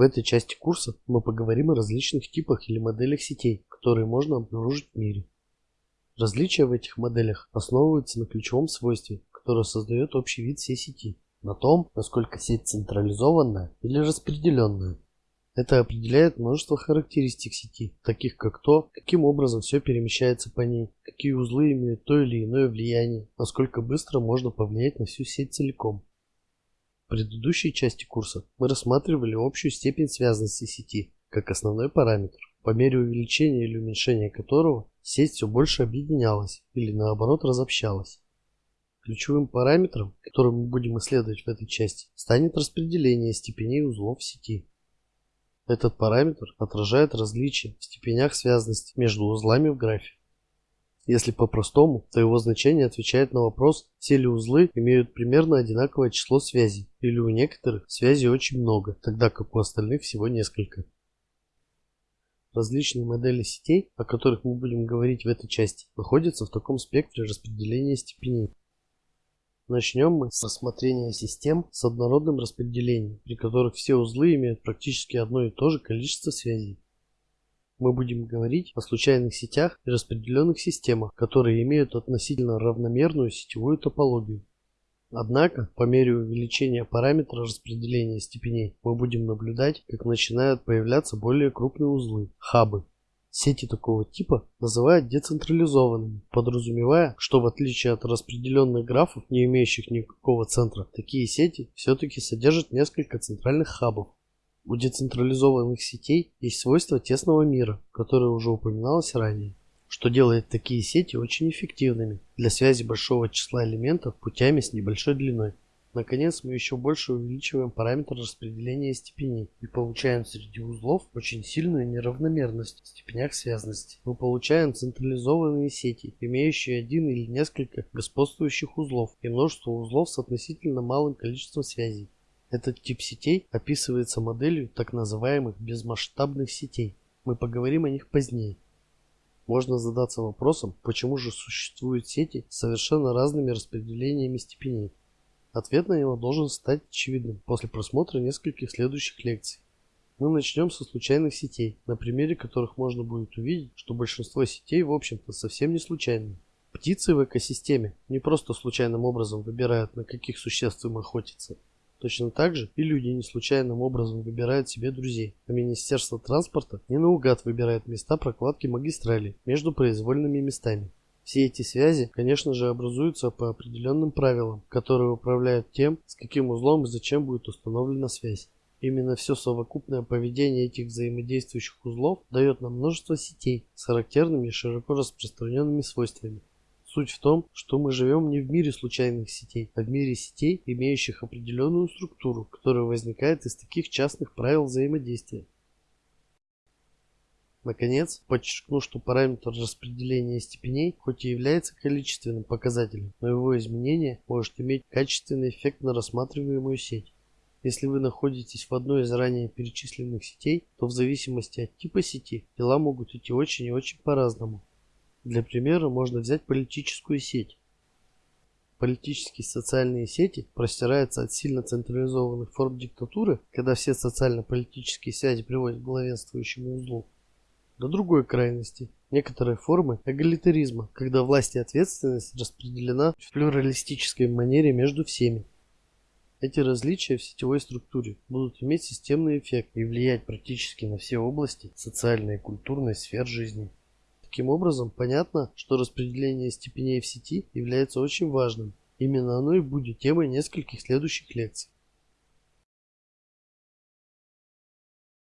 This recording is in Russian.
В этой части курса мы поговорим о различных типах или моделях сетей, которые можно обнаружить в мире. Различия в этих моделях основываются на ключевом свойстве, которое создает общий вид всей сети, на том, насколько сеть централизованная или распределенная. Это определяет множество характеристик сети, таких как то, каким образом все перемещается по ней, какие узлы имеют то или иное влияние, насколько быстро можно повлиять на всю сеть целиком. Предыдущей части курса мы рассматривали общую степень связанности сети как основной параметр, по мере увеличения или уменьшения которого сеть все больше объединялась или наоборот разобщалась. Ключевым параметром, который мы будем исследовать в этой части, станет распределение степеней узлов сети. Этот параметр отражает различия в степенях связанности между узлами в графе. Если по-простому, то его значение отвечает на вопрос, все ли узлы имеют примерно одинаковое число связей, или у некоторых связей очень много, тогда как у остальных всего несколько. Различные модели сетей, о которых мы будем говорить в этой части, находятся в таком спектре распределения степеней. Начнем мы с рассмотрения систем с однородным распределением, при которых все узлы имеют практически одно и то же количество связей мы будем говорить о случайных сетях и распределенных системах, которые имеют относительно равномерную сетевую топологию. Однако, по мере увеличения параметра распределения степеней, мы будем наблюдать, как начинают появляться более крупные узлы – хабы. Сети такого типа называют децентрализованными, подразумевая, что в отличие от распределенных графов, не имеющих никакого центра, такие сети все-таки содержат несколько центральных хабов. У децентрализованных сетей есть свойство тесного мира, которое уже упоминалось ранее, что делает такие сети очень эффективными для связи большого числа элементов путями с небольшой длиной. Наконец, мы еще больше увеличиваем параметр распределения степеней и получаем среди узлов очень сильную неравномерность в степенях связанности. Мы получаем централизованные сети, имеющие один или несколько господствующих узлов и множество узлов с относительно малым количеством связей. Этот тип сетей описывается моделью так называемых безмасштабных сетей. Мы поговорим о них позднее. Можно задаться вопросом, почему же существуют сети с совершенно разными распределениями степеней. Ответ на него должен стать очевидным после просмотра нескольких следующих лекций. Мы начнем со случайных сетей, на примере которых можно будет увидеть, что большинство сетей в общем-то совсем не случайные. Птицы в экосистеме не просто случайным образом выбирают, на каких существ им охотиться, Точно так же и люди не случайным образом выбирают себе друзей, а Министерство транспорта не наугад выбирает места прокладки магистралей между произвольными местами. Все эти связи, конечно же, образуются по определенным правилам, которые управляют тем, с каким узлом и зачем будет установлена связь. Именно все совокупное поведение этих взаимодействующих узлов дает нам множество сетей с характерными и широко распространенными свойствами. Суть в том, что мы живем не в мире случайных сетей, а в мире сетей, имеющих определенную структуру, которая возникает из таких частных правил взаимодействия. Наконец, подчеркну, что параметр распределения степеней хоть и является количественным показателем, но его изменение может иметь качественный эффект на рассматриваемую сеть. Если вы находитесь в одной из ранее перечисленных сетей, то в зависимости от типа сети дела могут идти очень и очень по-разному. Для примера можно взять политическую сеть. Политические социальные сети простираются от сильно централизованных форм диктатуры, когда все социально-политические связи приводят к главенствующему узлу, до другой крайности – некоторые формы эгалитаризма, когда власть и ответственность распределена в плюралистической манере между всеми. Эти различия в сетевой структуре будут иметь системный эффект и влиять практически на все области социальной и культурной сфер жизни. Таким образом, понятно, что распределение степеней в сети является очень важным. Именно оно и будет темой нескольких следующих лекций.